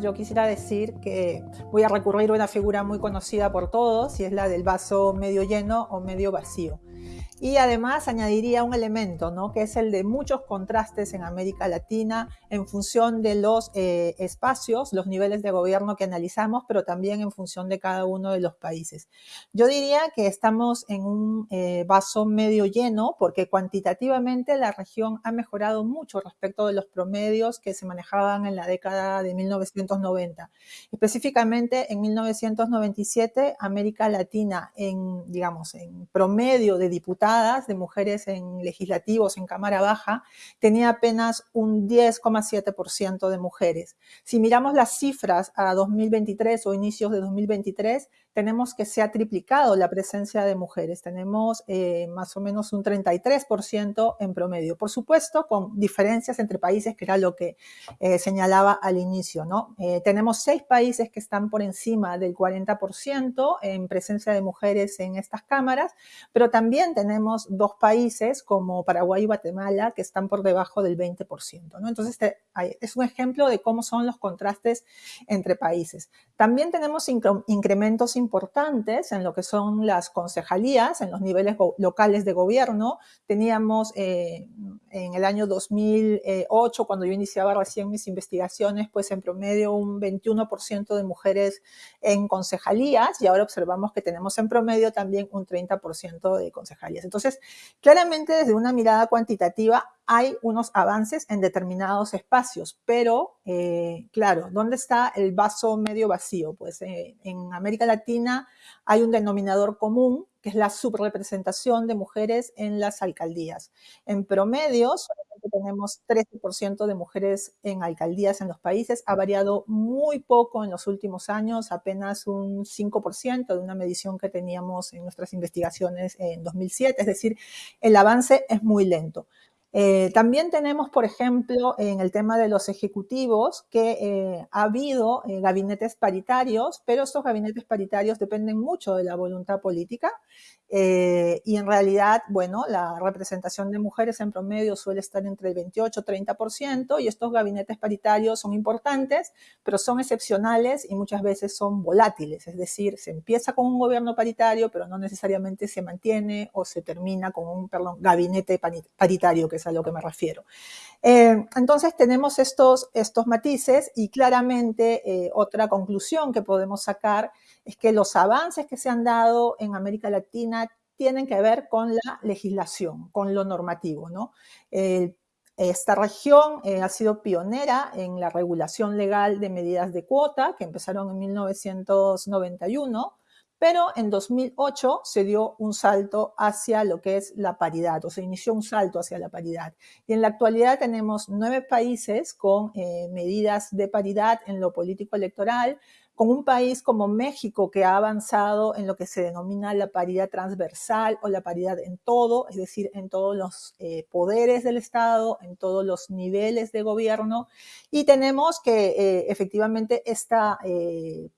yo quisiera decir que voy a recurrir a una figura muy conocida por todos y es la del vaso medio lleno o medio vacío. Y además añadiría un elemento, ¿no? que es el de muchos contrastes en América Latina en función de los eh, espacios, los niveles de gobierno que analizamos, pero también en función de cada uno de los países. Yo diría que estamos en un eh, vaso medio lleno porque cuantitativamente la región ha mejorado mucho respecto de los promedios que se manejaban en la década de 1990. Específicamente en 1997, América Latina en, digamos, en promedio de diputados de mujeres en legislativos, en Cámara Baja, tenía apenas un 10,7% de mujeres. Si miramos las cifras a 2023 o inicios de 2023, tenemos que se ha triplicado la presencia de mujeres. Tenemos eh, más o menos un 33% en promedio. Por supuesto, con diferencias entre países, que era lo que eh, señalaba al inicio. ¿no? Eh, tenemos seis países que están por encima del 40% en presencia de mujeres en estas cámaras, pero también tenemos dos países como Paraguay y Guatemala que están por debajo del 20%. ¿no? Entonces, este, es un ejemplo de cómo son los contrastes entre países. También tenemos incrementos importantes en lo que son las concejalías, en los niveles locales de gobierno. Teníamos eh, en el año 2008, cuando yo iniciaba recién mis investigaciones, pues en promedio un 21% de mujeres en concejalías y ahora observamos que tenemos en promedio también un 30% de concejalías. Entonces, claramente desde una mirada cuantitativa hay unos avances en determinados espacios, pero eh, claro, ¿dónde está el vaso medio vacío? Pues eh, en América Latina hay un denominador común que es la subrepresentación de mujeres en las alcaldías. En promedio, solamente tenemos 13% de mujeres en alcaldías en los países. Ha variado muy poco en los últimos años, apenas un 5% de una medición que teníamos en nuestras investigaciones en 2007. Es decir, el avance es muy lento. Eh, también tenemos, por ejemplo, en el tema de los ejecutivos, que eh, ha habido eh, gabinetes paritarios, pero estos gabinetes paritarios dependen mucho de la voluntad política y en realidad, bueno, la representación de mujeres en promedio suele estar entre el 28 y 30% y estos gabinetes paritarios son importantes, pero son excepcionales y muchas veces son volátiles, es decir, se empieza con un gobierno paritario, pero no necesariamente se mantiene o se termina con un, perdón, gabinete paritario, que es a lo que me refiero. Eh, entonces tenemos estos, estos matices y claramente eh, otra conclusión que podemos sacar es que los avances que se han dado en América Latina tienen que ver con la legislación, con lo normativo. ¿no? esta región eh, ha sido pionera en la regulación legal de medidas de cuota que empezaron en 1991 pero en 2008 se dio un salto hacia lo que es la paridad, o se inició un salto hacia la paridad. Y en la actualidad tenemos nueve países con eh, medidas de paridad en lo político electoral, con un país como México que ha avanzado en lo que se denomina la paridad transversal o la paridad en todo, es decir, en todos los eh, poderes del Estado, en todos los niveles de gobierno. Y tenemos que eh, efectivamente esta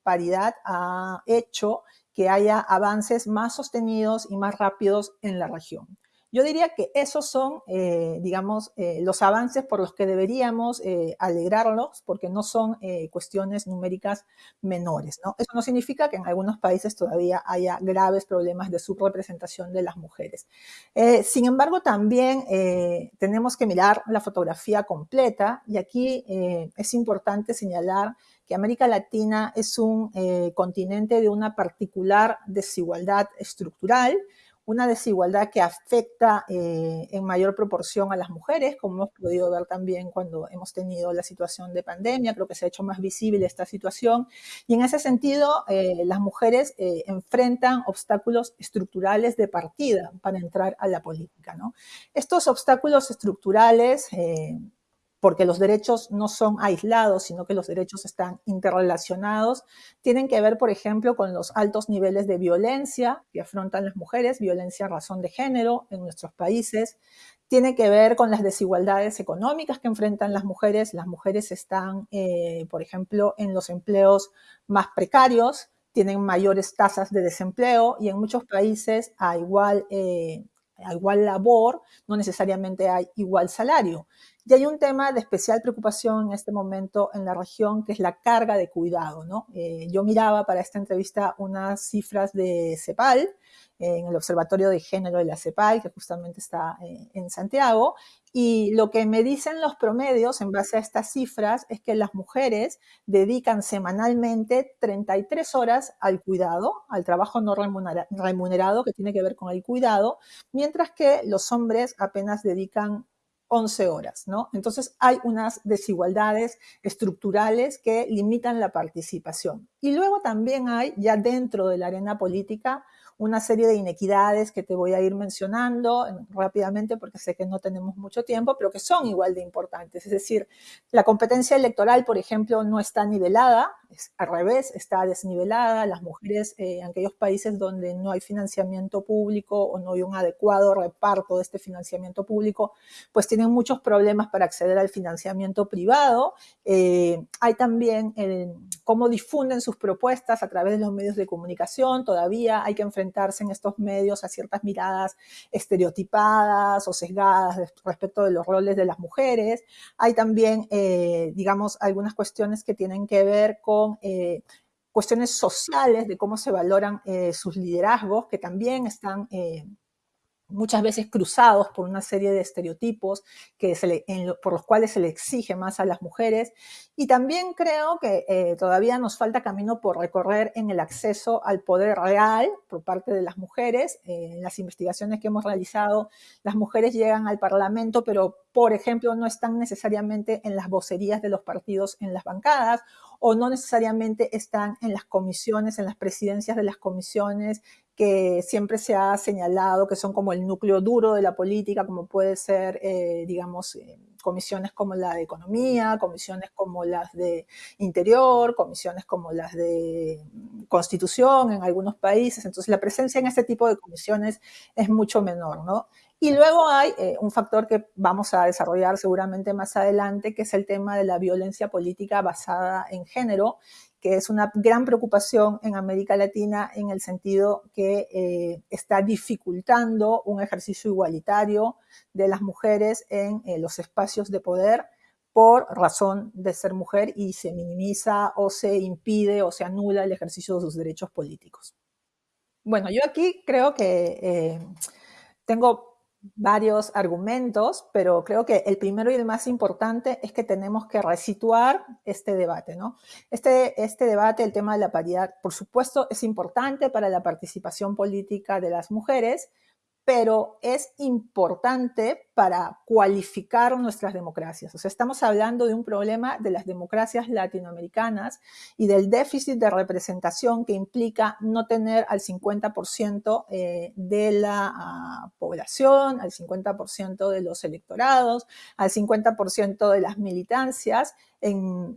paridad ha hecho que haya avances más sostenidos y más rápidos en la región. Yo diría que esos son, eh, digamos, eh, los avances por los que deberíamos eh, alegrarnos, porque no son cuestiones numéricas menores. ¿no? Eso no significa que en algunos países todavía haya graves problemas de subrepresentación de las mujeres. sin embargo, también tenemos que mirar la fotografía completa y aquí es importante señalar América Latina es un continente de una particular desigualdad estructural, una desigualdad que afecta eh, en mayor proporción a las mujeres, como hemos podido ver también cuando hemos tenido la situación de pandemia, creo que se ha hecho más visible esta situación. Y en ese sentido, eh, las mujeres eh, enfrentan obstáculos estructurales de partida para entrar a la política. ¿no? Estos obstáculos estructurales porque los derechos no son aislados, sino que los derechos están interrelacionados. Tienen que ver, por ejemplo, con los altos niveles de violencia que afrontan las mujeres, violencia a razón de género en nuestros países. Tiene que ver con las desigualdades económicas que enfrentan las mujeres. Las mujeres están, eh, por ejemplo, en los empleos más precarios, tienen mayores tasas de desempleo y en muchos países a igual, eh, a igual labor no necesariamente hay igual salario. Y hay un tema de especial preocupación en este momento en la región, que es la carga de cuidado. ¿no? Eh, yo miraba para esta entrevista unas cifras de CEPAL, en el Observatorio de Género de la CEPAL, que justamente está eh, en Santiago, y lo que me dicen los promedios en base a estas cifras es que las mujeres dedican semanalmente 33 horas al cuidado, al trabajo no remunerado que tiene que ver con el cuidado, mientras que los hombres apenas dedican 11 horas, ¿no? Entonces hay unas desigualdades estructurales que limitan la participación. Y luego también hay, ya dentro de la arena política, una serie de inequidades que te voy a ir mencionando rápidamente porque sé que no tenemos mucho tiempo, pero que son igual de importantes. Es decir, la competencia electoral, por ejemplo, no está nivelada, es al revés, está desnivelada. Las mujeres eh, en aquellos países donde no hay financiamiento público o no hay un adecuado reparto de este financiamiento público, pues tienen muchos problemas para acceder al financiamiento privado. Eh, hay también eh, cómo difunden sus propuestas a través de los medios de comunicación. Todavía hay que enfrentar en estos medios a ciertas miradas estereotipadas o sesgadas respecto de los roles de las mujeres. Hay también, eh, digamos, algunas cuestiones que tienen que ver con eh, cuestiones sociales de cómo se valoran eh, sus liderazgos, que también están muchas veces cruzados por una serie de estereotipos que por los cuales se le exige más a las mujeres. Y también creo que eh, todavía nos falta camino por recorrer en el acceso al poder real por parte de las mujeres. Eh, en las investigaciones que hemos realizado, las mujeres llegan al Parlamento, pero, por ejemplo, no están necesariamente en las vocerías de los partidos en las bancadas o no necesariamente están en las comisiones, en las presidencias de las comisiones que siempre se ha señalado que son como el núcleo duro de la política, como puede ser, eh, digamos, eh, comisiones como la de economía, comisiones como las de interior, comisiones como las de constitución en algunos países. Entonces, la presencia en este tipo de comisiones es mucho menor, ¿no? Y luego hay eh, un factor que vamos a desarrollar seguramente más adelante, que es el tema de la violencia política basada en género, que es una gran preocupación en América Latina en el sentido que eh, está dificultando un ejercicio igualitario de las mujeres en eh, los espacios de poder por razón de ser mujer y se minimiza o se impide o se anula el ejercicio de sus derechos políticos. Bueno, yo aquí creo que eh, tengo varios argumentos, pero creo que el primero y el más importante es que tenemos que resituar este debate, ¿no? Este, este debate, el tema de la paridad, por supuesto, es importante para la participación política de las mujeres, pero es importante para cualificar nuestras democracias. O sea, estamos hablando de un problema de las democracias latinoamericanas y del déficit de representación que implica no tener al 50% eh, de la ah, población, al 50% de los electorados, al 50% de las militancias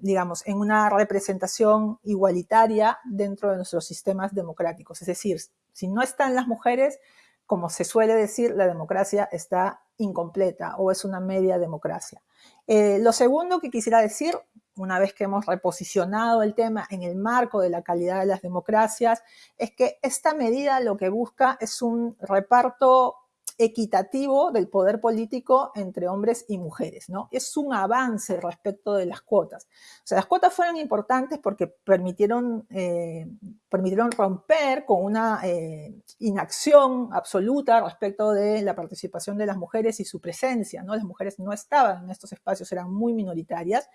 digamos, en una representación igualitaria dentro de nuestros sistemas democráticos. Es decir, si no están las mujeres, como se suele decir, la democracia está incompleta o es una media democracia. Eh, lo segundo que quisiera decir, una vez que hemos reposicionado el tema en el marco de la calidad de las democracias, es que esta medida lo que busca es un reparto equitativo del poder político entre hombres y mujeres, ¿no? Es un avance respecto de las cuotas. O sea, las cuotas fueron importantes porque permitieron, eh, permitieron romper con una eh, inacción absoluta respecto de la participación de las mujeres y su presencia, ¿no? Las mujeres no estaban en estos espacios, eran muy minoritarias,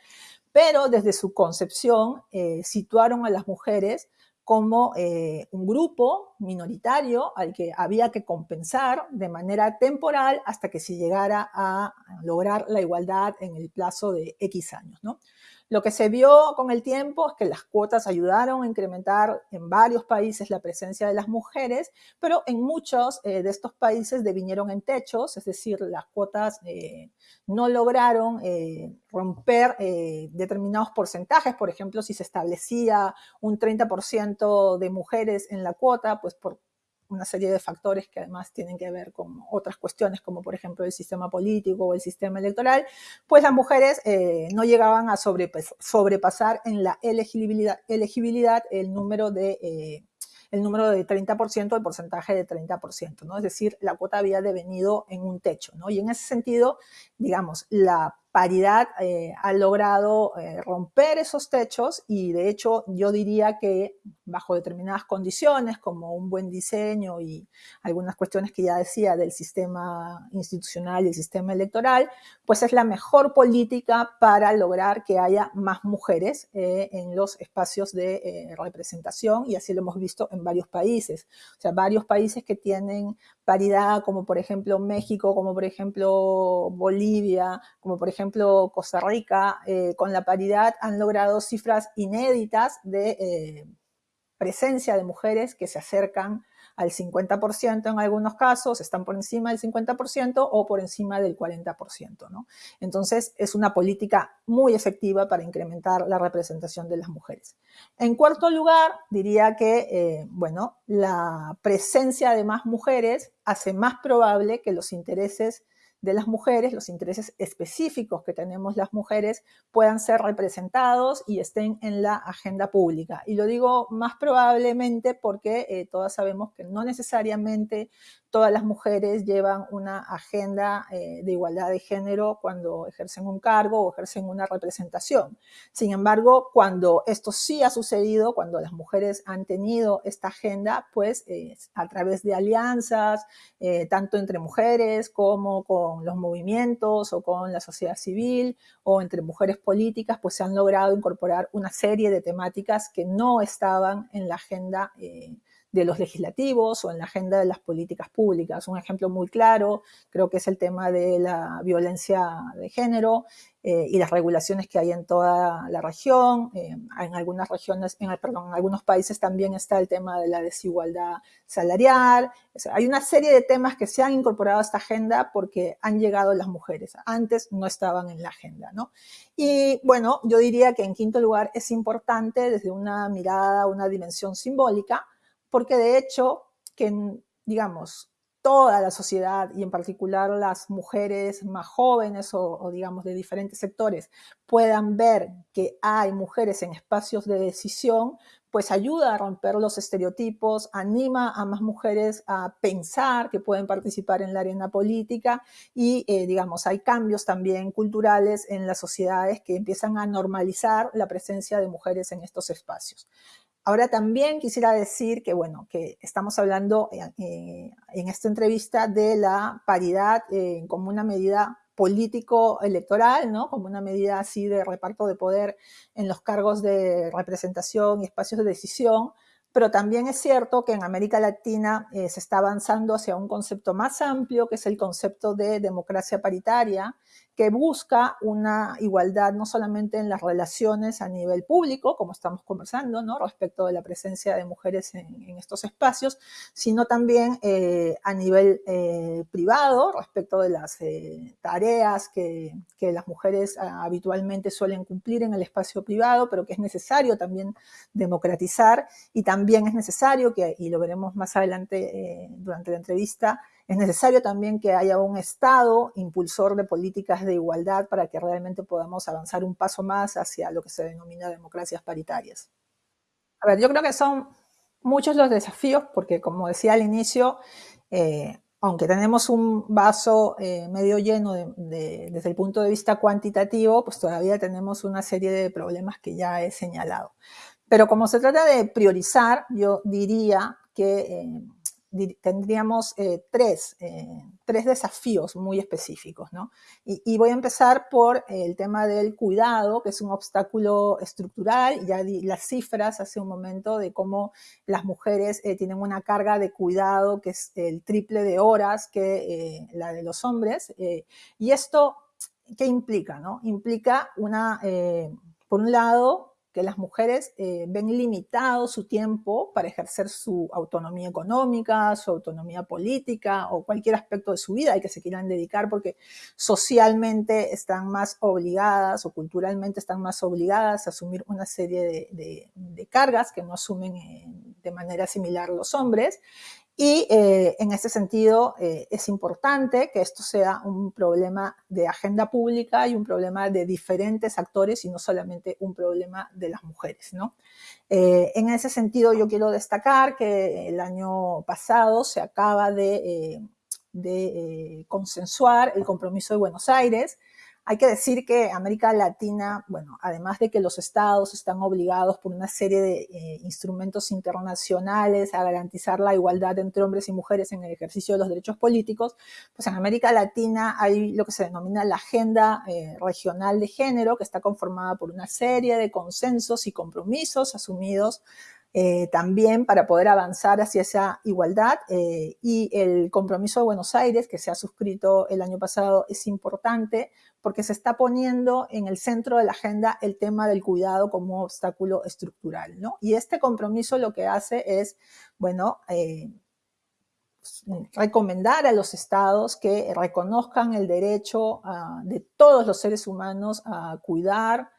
pero desde su concepción eh, situaron a las mujeres como eh, un grupo minoritario al que había que compensar de manera temporal hasta que se llegara a lograr la igualdad en el plazo de X años. ¿no? Lo que se vio con el tiempo es que las cuotas ayudaron a incrementar en varios países la presencia de las mujeres, pero en muchos eh, de estos países devinieron en techos, es decir, las cuotas eh, no lograron eh, romper determinados porcentajes. Por ejemplo, si se establecía un 30% de mujeres en la cuota, pues por una serie de factores que además tienen que ver con otras cuestiones, como por ejemplo el sistema político o el sistema electoral, pues las mujeres eh, no llegaban a sobrepasar en la elegibilidad, elegibilidad el número de... Eh, el número de 30%, el porcentaje de 30%, ¿no? Es decir, la cuota había devenido en un techo, ¿no? Y en ese sentido, digamos, la paridad eh, ha logrado eh, romper esos techos y de hecho yo diría que bajo determinadas condiciones como un buen diseño y algunas cuestiones que ya decía del sistema institucional y el sistema electoral, pues es la mejor política para lograr que haya más mujeres eh, en los espacios de representación y así lo hemos visto en varios países. O sea, varios países que tienen paridad como por ejemplo México, como por ejemplo Bolivia, como por ejemplo Costa Rica, eh, con la paridad han logrado cifras inéditas de eh, presencia de mujeres que se acercan al 50% en algunos casos, están por encima del 50% o por encima del 40%. ¿no? Entonces, es una política muy efectiva para incrementar la representación de las mujeres. En cuarto lugar, diría que, eh, bueno, la presencia de más mujeres hace más probable que los intereses de las mujeres, los intereses específicos que tenemos las mujeres puedan ser representados y estén en la agenda pública. Y lo digo más probablemente porque eh, todas sabemos que no necesariamente todas las mujeres llevan una agenda eh, de igualdad de género cuando ejercen un cargo o ejercen una representación. Sin embargo, cuando esto sí ha sucedido, cuando las mujeres han tenido esta agenda, pues eh, a través de alianzas, tanto entre mujeres como con los movimientos o con la sociedad civil o entre mujeres políticas, pues se han logrado incorporar una serie de temáticas que no estaban en la agenda eh, de los legislativos o en la agenda de las políticas públicas. Un ejemplo muy claro creo que es el tema de la violencia de género eh, y las regulaciones que hay en toda la región. Eh, en algunas regiones, en, perdón, en algunos países también está el tema de la desigualdad salarial. hay una serie de temas que se han incorporado a esta agenda porque han llegado las mujeres. Antes no estaban en la agenda, ¿no? Y bueno, yo diría que en quinto lugar es importante desde una mirada, una dimensión simbólica, porque de hecho, que digamos, toda la sociedad y en particular las mujeres más jóvenes o, digamos de diferentes sectores puedan ver que hay mujeres en espacios de decisión, pues ayuda a romper los estereotipos, anima a más mujeres a pensar que pueden participar en la arena política y, eh, digamos, hay cambios también culturales en las sociedades que empiezan a normalizar la presencia de mujeres en estos espacios. Ahora también quisiera decir que, bueno, que estamos hablando eh, eh, en esta entrevista de la paridad eh, como una medida político-electoral, ¿no? Como una medida así de reparto de poder en los cargos de representación y espacios de decisión, pero también es cierto que en América Latina se está avanzando hacia un concepto más amplio, que es el concepto de democracia paritaria, que busca una igualdad no solamente en las relaciones a nivel público, como estamos conversando, ¿no? respecto de la presencia de mujeres en, estos espacios, sino también eh, a nivel eh, privado, respecto de las eh, tareas que, que, las mujeres ah, habitualmente suelen cumplir en el espacio privado, pero que es necesario también democratizar y también es necesario, que, y lo veremos más adelante durante la entrevista, es necesario también que haya un Estado impulsor de políticas de igualdad para que realmente podamos avanzar un paso más hacia lo que se denomina democracias paritarias. A ver, yo creo que son muchos los desafíos porque, como decía al inicio, eh, aunque tenemos un vaso eh, medio lleno desde el punto de vista cuantitativo, pues todavía tenemos una serie de problemas que ya he señalado. Pero como se trata de priorizar, yo diría que eh, tendríamos eh, tres, eh, tres, desafíos muy específicos, ¿no? Y, voy a empezar por el tema del cuidado, que es un obstáculo estructural. Ya di las cifras hace un momento de cómo las mujeres eh, tienen una carga de cuidado que es el triple de horas que la de los hombres. y esto, ¿qué implica, no? Implica una, por un lado, que las mujeres eh, ven limitado su tiempo para ejercer su autonomía económica, su autonomía política o cualquier aspecto de su vida y que se quieran dedicar porque socialmente están más obligadas o culturalmente están más obligadas a asumir una serie de, cargas que no asumen eh, de manera similar los hombres y eh, en ese sentido eh, es importante que esto sea un problema de agenda pública y un problema de diferentes actores y no solamente un problema de las mujeres. ¿no? Eh, en ese sentido yo quiero destacar que el año pasado se acaba de, de consensuar el compromiso de Buenos Aires hay que decir que América Latina, bueno, además de que los estados están obligados por una serie de eh, instrumentos internacionales a garantizar la igualdad entre hombres y mujeres en el ejercicio de los derechos políticos, pues en América Latina hay lo que se denomina la Agenda eh, Regional de Género, que está conformada por una serie de consensos y compromisos asumidos eh, también para poder avanzar hacia esa igualdad. Eh, y el compromiso de Buenos Aires, que se ha suscrito el año pasado, es importante porque se está poniendo en el centro de la agenda el tema del cuidado como obstáculo estructural. ¿no? Y este compromiso lo que hace es, bueno, eh, recomendar a los estados que reconozcan el derecho ah, de todos los seres humanos a cuidar,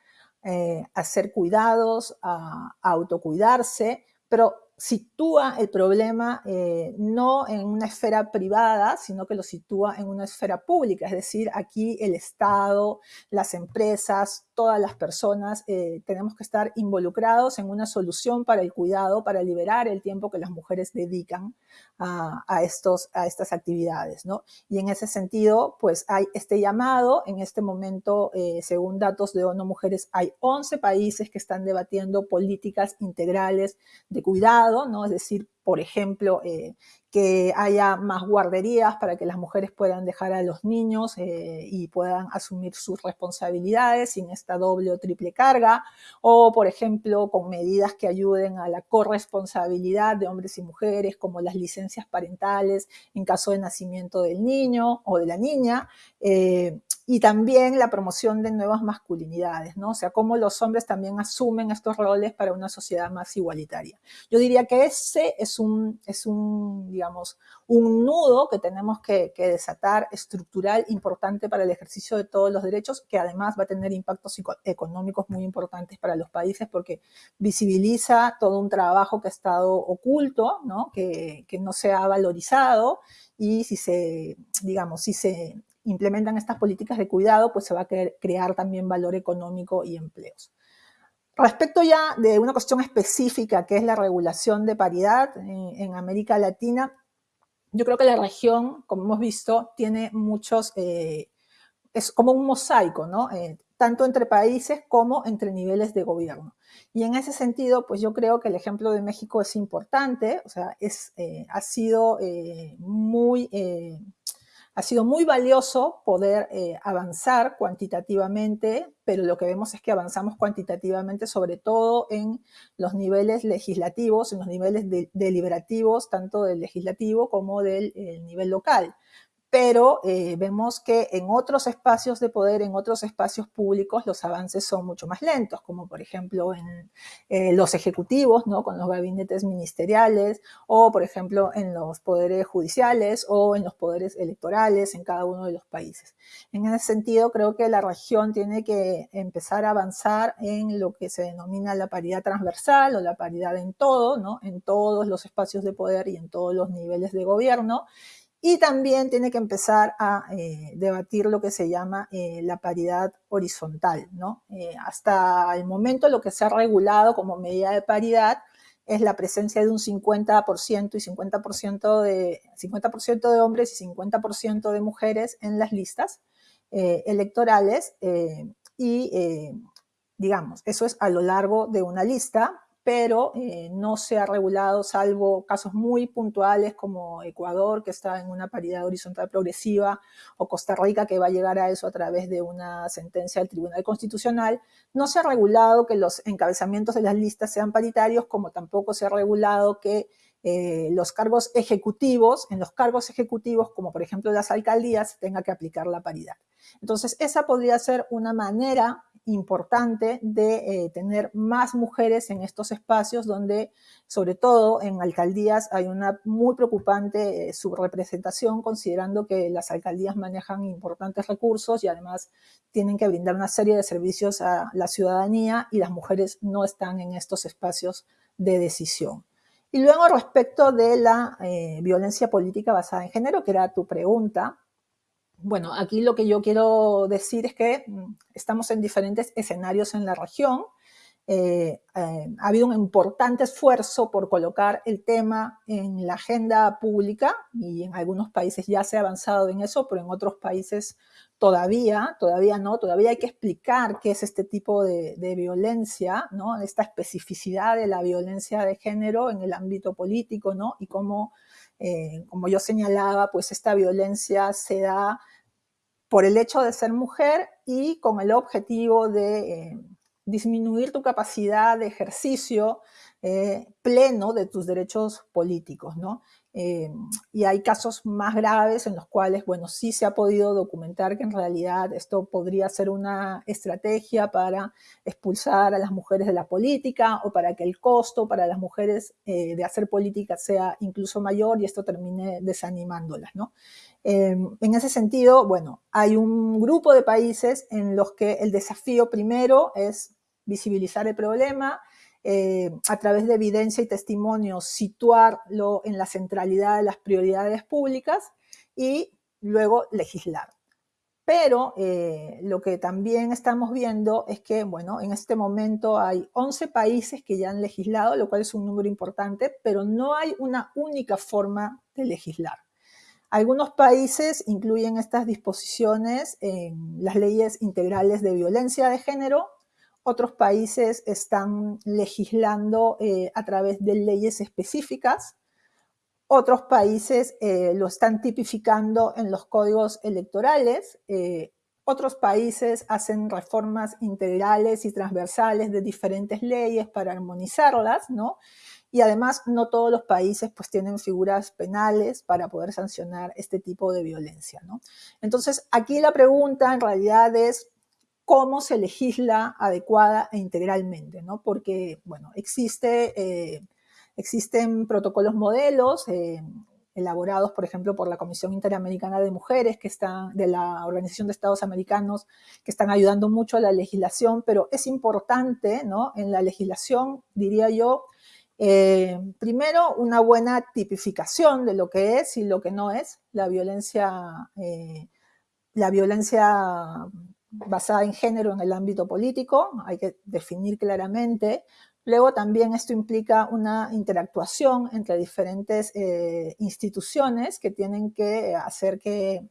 eh, a ser cuidados, a, autocuidarse, pero sitúa el problema eh, no en una esfera privada, sino que lo sitúa en una esfera pública, es decir, aquí el Estado, las empresas, todas las personas eh, tenemos que estar involucrados en una solución para el cuidado, para liberar el tiempo que las mujeres dedican a, estos, a estas actividades. ¿no? Y en ese sentido, pues hay este llamado, en este momento, eh, según datos de ONU Mujeres, hay 11 países que están debatiendo políticas integrales de cuidado, ¿no? es decir, por ejemplo, eh, que haya más guarderías para que las mujeres puedan dejar a los niños eh, y puedan asumir sus responsabilidades sin esta doble o triple carga, o por ejemplo con medidas que ayuden a la corresponsabilidad de hombres y mujeres, como las licencias parentales en caso de nacimiento del niño o de la niña, eh, y también la promoción de nuevas masculinidades, ¿no? O sea, cómo los hombres también asumen estos roles para una sociedad más igualitaria. Yo diría que ese es un, es un digamos, un nudo que tenemos que, desatar estructural importante para el ejercicio de todos los derechos, que además va a tener impactos económicos muy importantes para los países porque visibiliza todo un trabajo que ha estado oculto, ¿no? Que, que no se ha valorizado y si se, digamos, si se implementan estas políticas de cuidado, pues se va a crear también valor económico y empleos. Respecto ya de una cuestión específica que es la regulación de paridad en, América Latina, yo creo que la región, como hemos visto, tiene muchos, eh, es como un mosaico, ¿no? Eh, tanto entre países como entre niveles de gobierno. Y en ese sentido, pues yo creo que el ejemplo de México es importante, o sea, es, eh, ha sido muy ha sido muy valioso poder eh, avanzar cuantitativamente, pero lo que vemos es que avanzamos cuantitativamente sobre todo en los niveles legislativos, en los niveles deliberativos, tanto del legislativo como del nivel local pero eh, vemos que en otros espacios de poder, en otros espacios públicos, los avances son mucho más lentos, como por ejemplo en eh, los ejecutivos, ¿no? con los gabinetes ministeriales, o por ejemplo en los poderes judiciales o en los poderes electorales en cada uno de los países. En ese sentido, creo que la región tiene que empezar a avanzar en lo que se denomina la paridad transversal o la paridad en todo, ¿no? en todos los espacios de poder y en todos los niveles de gobierno, y también tiene que empezar a eh, debatir lo que se llama eh, la paridad horizontal. ¿no? Eh, hasta el momento lo que se ha regulado como medida de paridad es la presencia de un 50% y 50% de, 50 de hombres y 50% de mujeres en las listas electorales. y digamos, eso es a lo largo de una lista, pero eh, no se ha regulado salvo casos muy puntuales como Ecuador, que está en una paridad horizontal progresiva, o Costa Rica, que va a llegar a eso a través de una sentencia del Tribunal Constitucional. No se ha regulado que los encabezamientos de las listas sean paritarios, como tampoco se ha regulado que eh, los cargos ejecutivos, en los cargos ejecutivos, como por ejemplo las alcaldías, tenga que aplicar la paridad. Entonces, esa podría ser una manera importante de eh, tener más mujeres en estos espacios donde, sobre todo en alcaldías, hay una muy preocupante eh, subrepresentación, considerando que las alcaldías manejan importantes recursos y además tienen que brindar una serie de servicios a la ciudadanía y las mujeres no están en estos espacios de decisión. Y luego respecto de la eh, violencia política basada en género, que era tu pregunta, bueno, aquí lo que yo quiero decir es que mm, estamos en diferentes escenarios en la región. Eh, eh, ha habido un importante esfuerzo por colocar el tema en la agenda pública y en algunos países ya se ha avanzado en eso, pero en otros países todavía, todavía no, todavía hay que explicar qué es este tipo de, violencia, ¿no? Esta especificidad de la violencia de género en el ámbito político, ¿no? Y cómo, eh, como yo señalaba, pues esta violencia se da por el hecho de ser mujer y con el objetivo de disminuir tu capacidad de ejercicio eh, pleno de tus derechos políticos, ¿no? Eh, y hay casos más graves en los cuales, bueno, sí se ha podido documentar que en realidad esto podría ser una estrategia para expulsar a las mujeres de la política o para que el costo para las mujeres eh, de hacer política sea incluso mayor y esto termine desanimándolas, ¿no? en ese sentido, bueno, hay un grupo de países en los que el desafío primero es visibilizar el problema, eh, a través de evidencia y testimonio, situarlo en la centralidad de las prioridades públicas y luego legislar. Pero eh, lo que también estamos viendo es que, bueno, en este momento hay 11 países que ya han legislado, lo cual es un número importante, pero no hay una única forma de legislar. Algunos países incluyen estas disposiciones en las leyes integrales de violencia de género, otros países están legislando eh, a través de leyes específicas. Otros países eh, lo están tipificando en los códigos electorales. Eh, otros países hacen reformas integrales y transversales de diferentes leyes para armonizarlas, ¿no? Y además no todos los países pues tienen figuras penales para poder sancionar este tipo de violencia, ¿no? Entonces aquí la pregunta en realidad es cómo se legisla adecuada e integralmente, ¿no? Porque, bueno, eh, existen protocolos modelos eh, elaborados, por ejemplo, por la Comisión Interamericana de Mujeres, que están, de la Organización de Estados Americanos, que están ayudando mucho a la legislación, pero es importante, ¿no? En la legislación, diría yo, eh, primero, una buena tipificación de lo que es y lo que no es la violencia, la violencia basada en género en el ámbito político, hay que definir claramente. Luego también esto implica una interactuación entre diferentes eh, instituciones que tienen que hacer que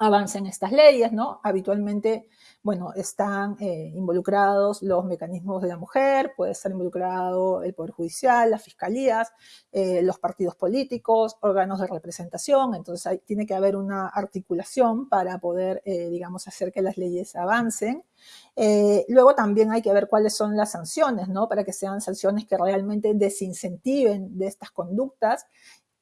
avancen estas leyes, ¿no? Habitualmente bueno, están eh, involucrados los mecanismos de la mujer, puede estar involucrado el Poder Judicial, las fiscalías, eh, los partidos políticos, órganos de representación, entonces tiene que haber una articulación para poder, eh, digamos, hacer que las leyes avancen. luego también hay que ver cuáles son las sanciones, ¿no? Para que sean sanciones que realmente desincentiven de estas conductas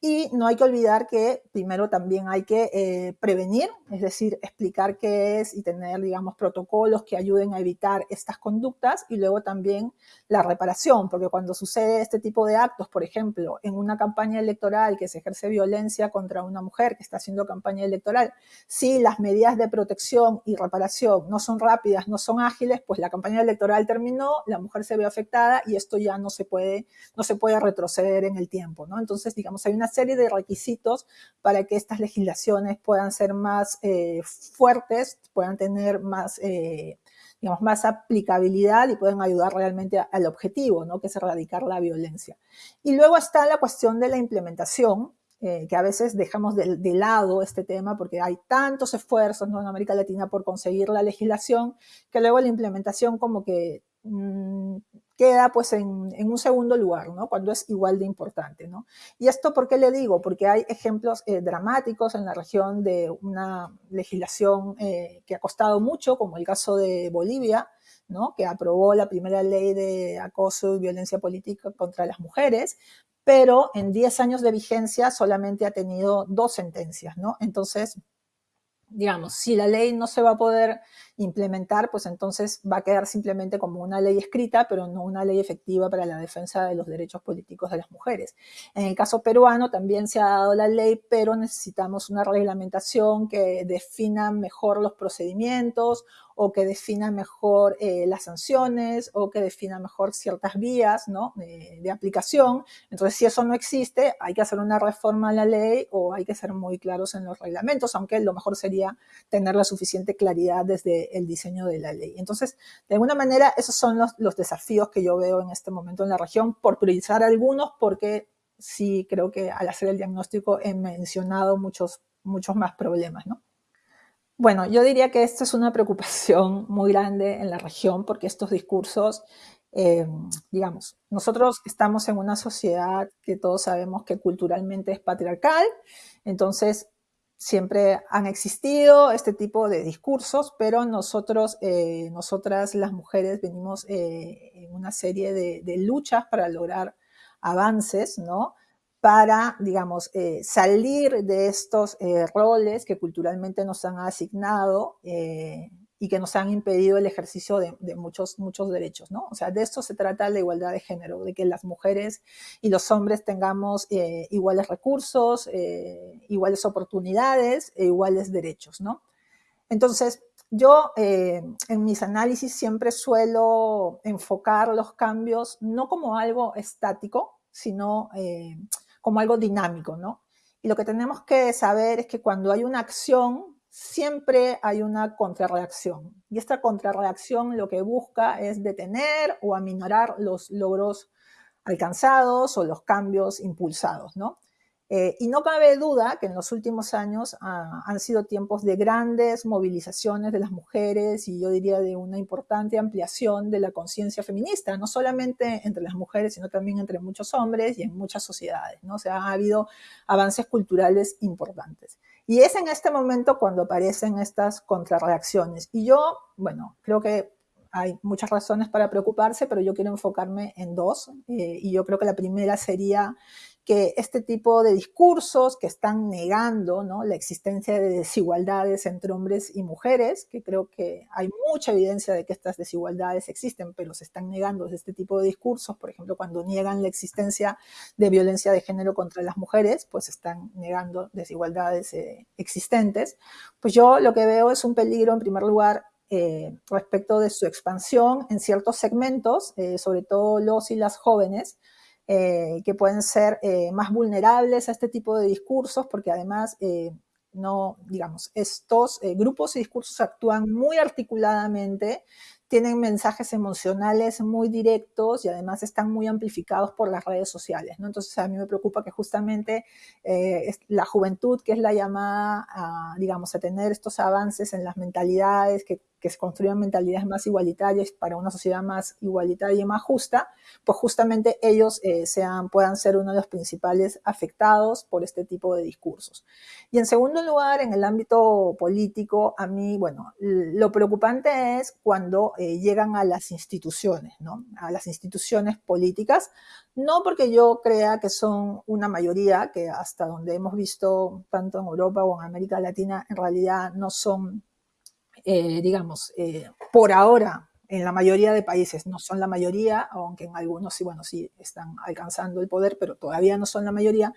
y no hay que olvidar que primero también hay que eh, prevenir, es decir, explicar qué es y tener, digamos, protocolos que ayuden a evitar estas conductas y luego también la reparación, porque cuando sucede este tipo de actos, por ejemplo, en una campaña electoral que se ejerce violencia contra una mujer que está haciendo campaña electoral, si las medidas de protección y reparación no son rápidas, no son ágiles, pues la campaña electoral terminó, la mujer se ve afectada y esto ya no se puede, no se puede retroceder en el tiempo, ¿no? Entonces, digamos, hay una serie de requisitos para que estas legislaciones puedan ser más eh, fuertes, puedan tener más, eh, digamos, más aplicabilidad y puedan ayudar realmente al objetivo, ¿no? que es erradicar la violencia. Y luego está la cuestión de la implementación, eh, que a veces dejamos de, lado este tema porque hay tantos esfuerzos en América Latina por conseguir la legislación, que luego la implementación como que mm, queda pues en, un segundo lugar, ¿no? Cuando es igual de importante, ¿no? Y esto, ¿por qué le digo? Porque hay ejemplos eh, dramáticos en la región de una legislación eh, que ha costado mucho, como el caso de Bolivia, ¿no? Que aprobó la primera ley de acoso y violencia política contra las mujeres, pero en 10 años de vigencia solamente ha tenido dos sentencias, ¿no? Entonces, digamos, si la ley no se va a poder implementar, pues entonces va a quedar simplemente como una ley escrita, pero no una ley efectiva para la defensa de los derechos políticos de las mujeres. En el caso peruano también se ha dado la ley, pero necesitamos una reglamentación que defina mejor los procedimientos o que defina mejor eh, las sanciones o que defina mejor ciertas vías de, de, aplicación. Entonces, si eso no existe, hay que hacer una reforma a la ley o hay que ser muy claros en los reglamentos, aunque lo mejor sería tener la suficiente claridad desde el diseño de la ley. Entonces, de alguna manera, esos son los, los desafíos que yo veo en este momento en la región, por priorizar algunos, porque sí creo que al hacer el diagnóstico he mencionado muchos, muchos más problemas, ¿no? Bueno, yo diría que esta es una preocupación muy grande en la región porque estos discursos, eh, digamos, nosotros estamos en una sociedad que todos sabemos que culturalmente es patriarcal, entonces siempre han existido este tipo de discursos, pero nosotros, eh, nosotras las mujeres venimos eh, en una serie de, de luchas para lograr avances, ¿no? Para, digamos, eh, salir de estos eh, roles que culturalmente nos han asignado eh, y que nos han impedido el ejercicio de, muchos, muchos derechos, ¿no? O sea, de esto se trata la igualdad de género, de que las mujeres y los hombres tengamos iguales recursos, iguales oportunidades e iguales derechos, ¿no? Entonces, yo en mis análisis siempre suelo enfocar los cambios no como algo estático, sino como algo dinámico, ¿no? Y lo que tenemos que saber es que cuando hay una acción, siempre hay una contrarreacción. Y esta contrarreacción lo que busca es detener o aminorar los logros alcanzados o los cambios impulsados, ¿no? Eh, y no cabe duda que en los últimos años ah, han sido tiempos de grandes movilizaciones de las mujeres y yo diría de una importante ampliación de la conciencia feminista, no solamente entre las mujeres, sino también entre muchos hombres y en muchas sociedades. ¿no? O sea, ha habido avances culturales importantes. Y es en este momento cuando aparecen estas contrarreacciones. Y yo, bueno, creo que hay muchas razones para preocuparse, pero yo quiero enfocarme en dos. Eh, y yo creo que la primera sería que este tipo de discursos que están negando la existencia de desigualdades entre hombres y mujeres, que creo que hay mucha evidencia de que estas desigualdades existen, pero se están negando este tipo de discursos, por ejemplo, cuando niegan la existencia de violencia de género contra las mujeres, pues están negando desigualdades eh, existentes, pues yo lo que veo es un peligro, en primer lugar, eh, respecto de su expansión en ciertos segmentos, eh, sobre todo los y las jóvenes, eh, que pueden ser eh, más vulnerables a este tipo de discursos, porque además, eh, no, digamos, estos grupos y discursos actúan muy articuladamente, tienen mensajes emocionales muy directos y además están muy amplificados por las redes sociales. ¿no? Entonces a mí me preocupa que justamente eh, la juventud, que es la llamada a, digamos, a tener estos avances en las mentalidades, que que se construyan mentalidades más igualitarias para una sociedad más igualitaria y más justa, pues justamente ellos eh, sean, puedan ser uno de los principales afectados por este tipo de discursos. Y en segundo lugar, en el ámbito político, a mí, bueno, lo preocupante es cuando eh, llegan a las instituciones, ¿no? A las instituciones políticas, no porque yo crea que son una mayoría, que hasta donde hemos visto tanto en Europa o en América Latina, en realidad no son eh, digamos, eh, por ahora, en la mayoría de países no son la mayoría, aunque en algunos sí, bueno, sí están alcanzando el poder, pero todavía no son la mayoría.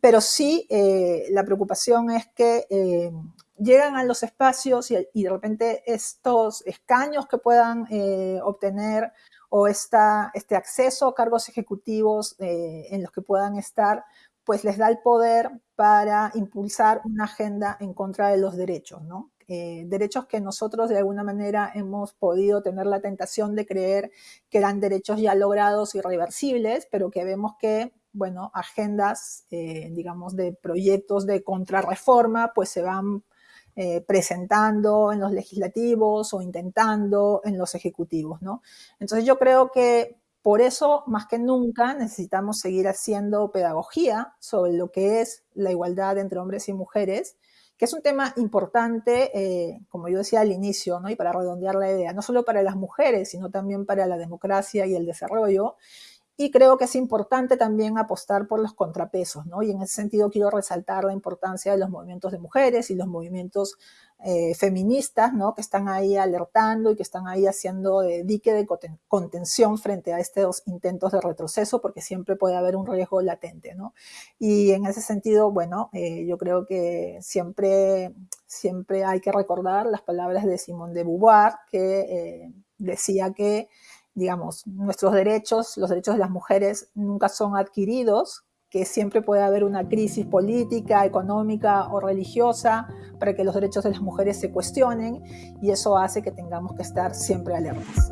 Pero sí, eh, la preocupación es que eh, llegan a los espacios y, de repente estos escaños que puedan eh, obtener o este acceso a cargos ejecutivos en los que puedan estar, pues les da el poder para impulsar una agenda en contra de los derechos, ¿no? Eh, derechos que nosotros de alguna manera hemos podido tener la tentación de creer que eran derechos ya logrados y reversibles, pero que vemos que, bueno, agendas, eh, digamos, de proyectos de contrarreforma, pues se van eh, presentando en los legislativos o intentando en los ejecutivos, ¿no? Entonces yo creo que por eso, más que nunca, necesitamos seguir haciendo pedagogía sobre lo que es la igualdad entre hombres y mujeres que es un tema importante, eh, como yo decía al inicio, ¿no? y para redondear la idea, no solo para las mujeres, sino también para la democracia y el desarrollo, y creo que es importante también apostar por los contrapesos, ¿no? Y en ese sentido quiero resaltar la importancia de los movimientos de mujeres y los movimientos eh, feministas, ¿no? Que están ahí alertando y que están ahí haciendo dique de contención frente a estos intentos de retroceso, porque siempre puede haber un riesgo latente, ¿no? Y en ese sentido, bueno, eh, yo creo que siempre, siempre hay que recordar las palabras de Simone de Beauvoir, que eh, decía que digamos, nuestros derechos, los derechos de las mujeres nunca son adquiridos, que siempre puede haber una crisis política, económica o religiosa para que los derechos de las mujeres se cuestionen y eso hace que tengamos que estar siempre alertas.